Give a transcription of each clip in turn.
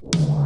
Tu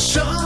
Quand